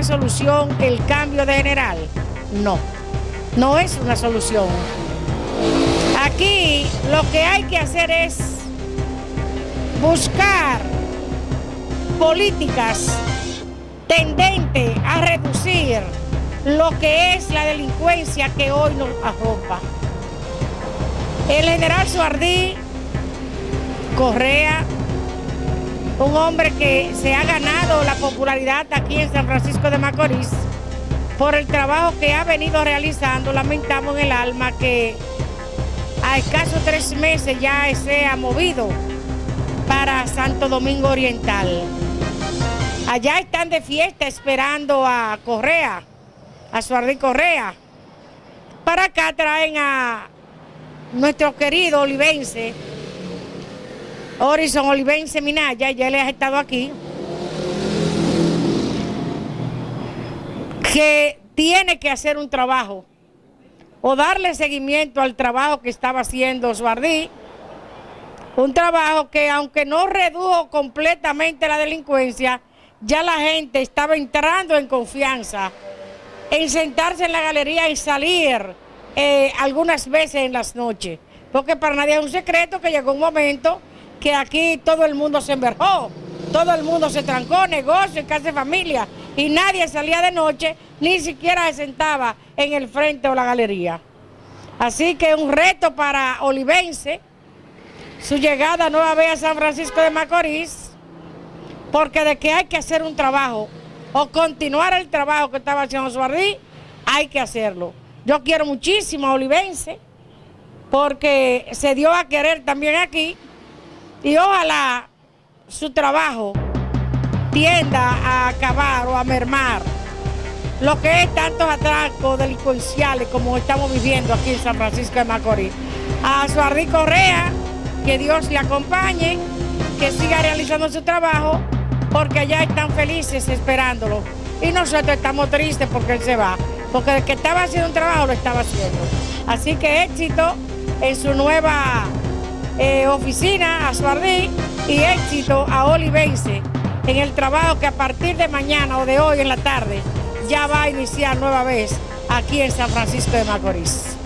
una solución el cambio de general. No, no es una solución. Aquí lo que hay que hacer es buscar políticas tendentes a reducir lo que es la delincuencia que hoy nos arropa. El general Suardí Correa, un hombre que se ha ganado la popularidad aquí en San Francisco de Macorís por el trabajo que ha venido realizando, lamentamos en el alma que a escasos tres meses ya se ha movido para Santo Domingo Oriental. Allá están de fiesta esperando a Correa, a Suardí Correa. Para acá traen a nuestro querido olivense, Horizon Olivense Minaya, ya le ha estado aquí, que tiene que hacer un trabajo o darle seguimiento al trabajo que estaba haciendo Suardí, un trabajo que aunque no redujo completamente la delincuencia, ya la gente estaba entrando en confianza en sentarse en la galería y salir eh, algunas veces en las noches. Porque para nadie es un secreto que llegó un momento que aquí todo el mundo se enverjó, todo el mundo se trancó, negocio, casa de familia, y nadie salía de noche, ni siquiera se sentaba en el frente o la galería. Así que un reto para Olivense, su llegada nueva vez a San Francisco de Macorís, porque de que hay que hacer un trabajo o continuar el trabajo que estaba haciendo Suardí, hay que hacerlo. Yo quiero muchísimo a Olivense, porque se dio a querer también aquí, y ojalá su trabajo tienda a acabar o a mermar lo que es tantos atracos delincuenciales como estamos viviendo aquí en San Francisco de Macorís. A Suardí Correa, que Dios le acompañe, que siga realizando su trabajo porque allá están felices esperándolo. Y nosotros estamos tristes porque él se va, porque el que estaba haciendo un trabajo lo estaba haciendo. Así que éxito en su nueva eh, oficina, a Suardí, y éxito a Olivense en el trabajo que a partir de mañana o de hoy en la tarde ya va a iniciar nueva vez aquí en San Francisco de Macorís.